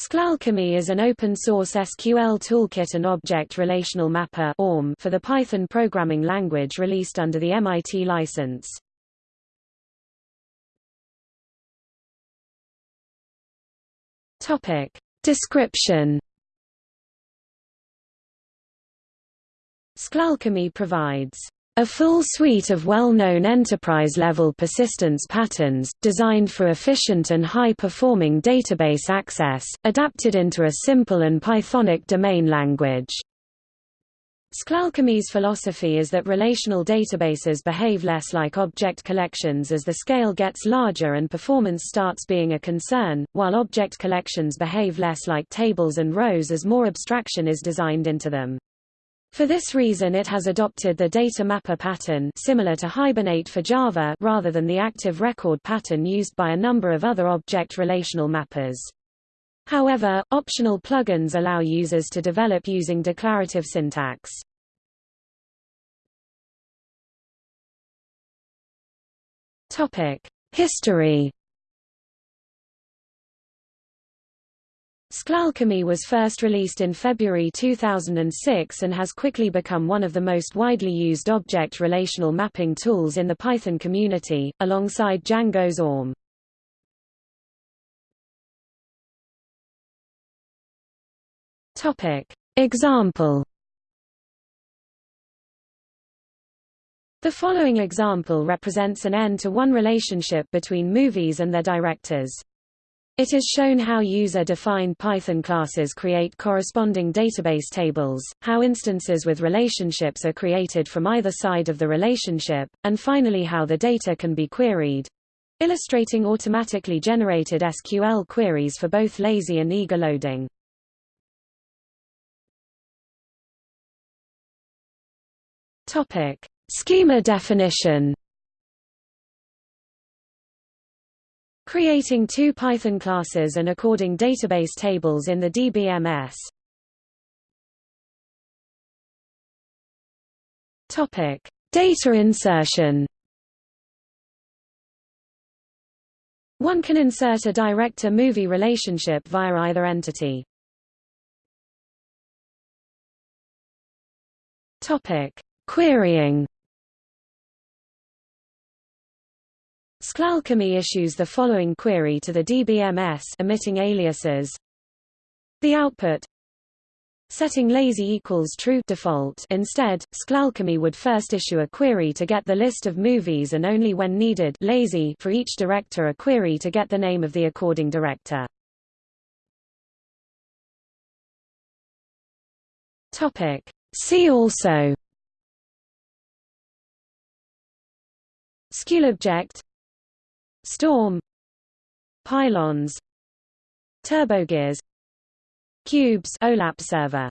SQLAlchemy is an open-source SQL toolkit and object relational mapper for the Python programming language released under the MIT license. Topic. Description SQLAlchemy provides a full suite of well-known enterprise-level persistence patterns, designed for efficient and high-performing database access, adapted into a simple and Pythonic domain language. SQLAlchemy's philosophy is that relational databases behave less like object collections as the scale gets larger and performance starts being a concern, while object collections behave less like tables and rows as more abstraction is designed into them. For this reason it has adopted the data mapper pattern similar to Hibernate for Java rather than the active record pattern used by a number of other object relational mappers. However, optional plugins allow users to develop using declarative syntax. Topic: History SQLAlchemy was first released in February 2006 and has quickly become one of the most widely used object relational mapping tools in the Python community, alongside Django's ORM. Example The following example represents an n-to-one relationship between movies and their directors. It is shown how user-defined Python classes create corresponding database tables, how instances with relationships are created from either side of the relationship, and finally how the data can be queried, illustrating automatically generated SQL queries for both lazy and eager loading. Schema definition Creating two Python classes and according database tables in the DBMS. Topic: Data insertion. One can insert a director-movie relationship via either entity. Topic: Querying. SQLAlchemy issues the following query to the DBMS omitting aliases. The output setting lazy equals true default instead, SQLAlchemy would first issue a query to get the list of movies and only when needed lazy for each director a query to get the name of the according director. See also SQLObject Storm Pylons Turbogears Cubes OLAP server